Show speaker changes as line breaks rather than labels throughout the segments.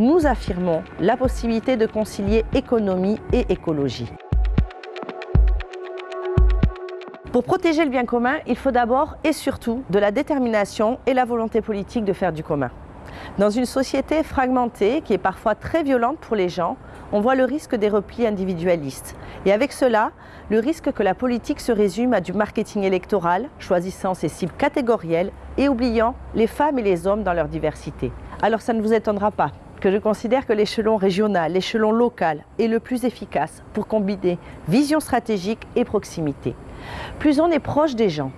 nous affirmons la possibilité de concilier économie et écologie. Pour protéger le bien commun, il faut d'abord et surtout de la détermination et la volonté politique de faire du commun. Dans une société fragmentée, qui est parfois très violente pour les gens, on voit le risque des replis individualistes. Et avec cela, le risque que la politique se résume à du marketing électoral, choisissant ses cibles catégorielles et oubliant les femmes et les hommes dans leur diversité. Alors ça ne vous étonnera pas que je considère que l'échelon régional, l'échelon local est le plus efficace pour combiner vision stratégique et proximité. Plus on est proche des gens,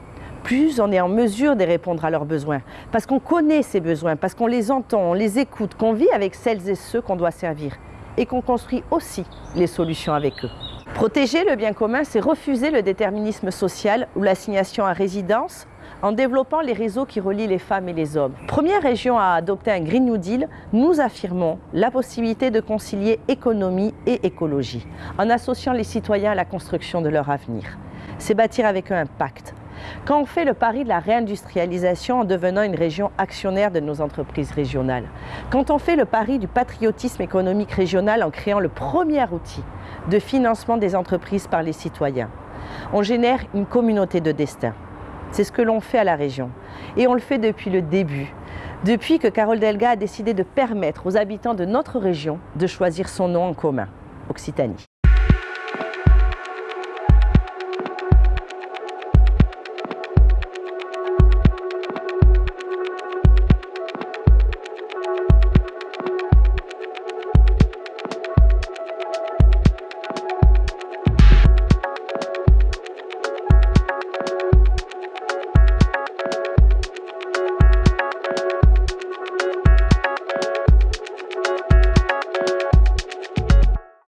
plus on est en mesure de répondre à leurs besoins, parce qu'on connaît ces besoins, parce qu'on les entend, on les écoute, qu'on vit avec celles et ceux qu'on doit servir et qu'on construit aussi les solutions avec eux. Protéger le bien commun, c'est refuser le déterminisme social ou l'assignation à résidence en développant les réseaux qui relient les femmes et les hommes. Première région à adopter un Green New Deal, nous affirmons la possibilité de concilier économie et écologie en associant les citoyens à la construction de leur avenir. C'est bâtir avec eux un pacte, quand on fait le pari de la réindustrialisation en devenant une région actionnaire de nos entreprises régionales, quand on fait le pari du patriotisme économique régional en créant le premier outil de financement des entreprises par les citoyens, on génère une communauté de destin. C'est ce que l'on fait à la région. Et on le fait depuis le début, depuis que Carole Delga a décidé de permettre aux habitants de notre région de choisir son nom en commun, Occitanie.